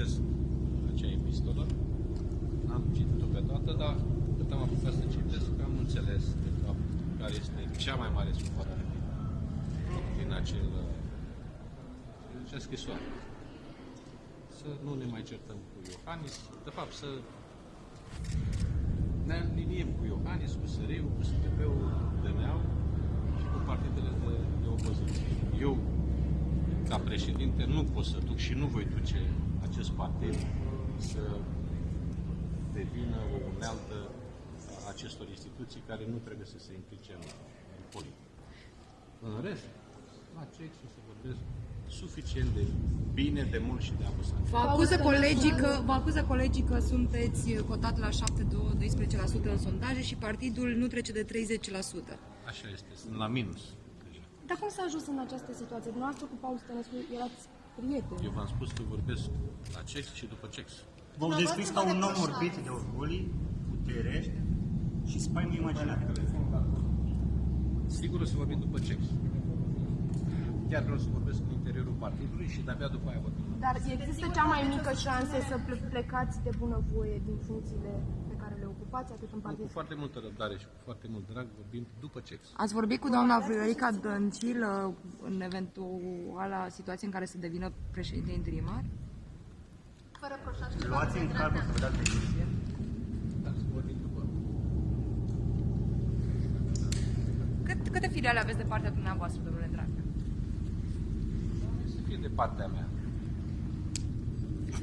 citesc acea epistolă. N-am citit-o pe toată, dar cât am apucat să citesc, am înțeles de fapt care este cea mai mare supărare din, acel din acea scrisoare. Să nu ne mai certăm cu Iohannis, de fapt să ne aliniem cu Iohannis, cu Săriu, cu STP-ul, DNA-ul și cu partidele de, de opoziție. Eu, ca președinte, nu pot să duc și nu voi duce acest partid să devină o unealtă a acestor instituții care nu trebuie să se implice în, în politică. În rest, la CEX o să vorbesc suficient de bine, de mult și de amuzant. Vă acuză colegii că, vă acuză colegii că sunteți cotat la 7-12% în sondaje și partidul nu trece de 30%. Așa este, sunt la minus. deja. Dar cum s-a ajuns în această situație? Dumneavoastră cu Paul Stănescu erați prieteni. Eu v-am spus că vorbesc la CEX și după CEX. V-au descris ca un om orbit de orgolii, puterești și spaimă imaginare. Sigur o să vorbim după CEX. Chiar vreau să vorbesc în interiorul partidului și de-abia după aia vorbim. Dar există cea mai mică șansă să ple- plecați de bunăvoie din funcțiile pe care le ocupați atât în Cu partid? foarte multă răbdare și cu foarte mult drag vorbim după CEX. Ați vorbit cu doamna Viorica Dăncilă în eventuala situație în care să devină președinte interimar? Luați în calcul să vă dați decizie. Dar să vorbim după. Cât, câte filiale aveți de partea dumneavoastră, domnule Dragnea? Să fie de partea mea.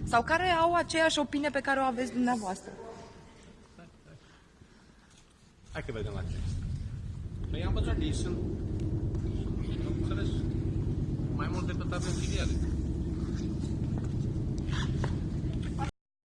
Sau care au aceeași opinie pe care o aveți dumneavoastră? Hai că vedem la CEX. Păi am văzut, ei sunt, sunt am înțeles, mai mult decât avem filiale.